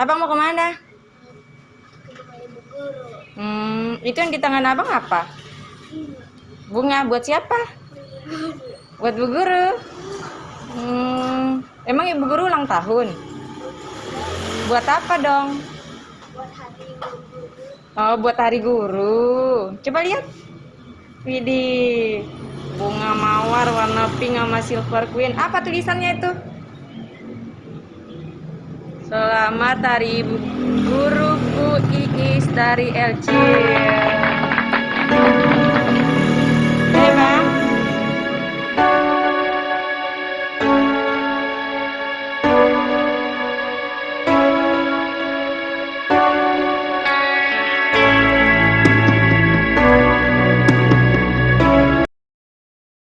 Abang mau ke mana? Hmm, itu yang di tangan abang apa? Bunga buat siapa? Buat bu guru. Hmm, emang ibu guru ulang tahun? Buat apa dong? Oh, buat hari guru. Coba lihat. Widih. Bunga mawar warna pink sama silver queen. Apa tulisannya itu? Selamat hari ibu guru Bu Iis dari LC.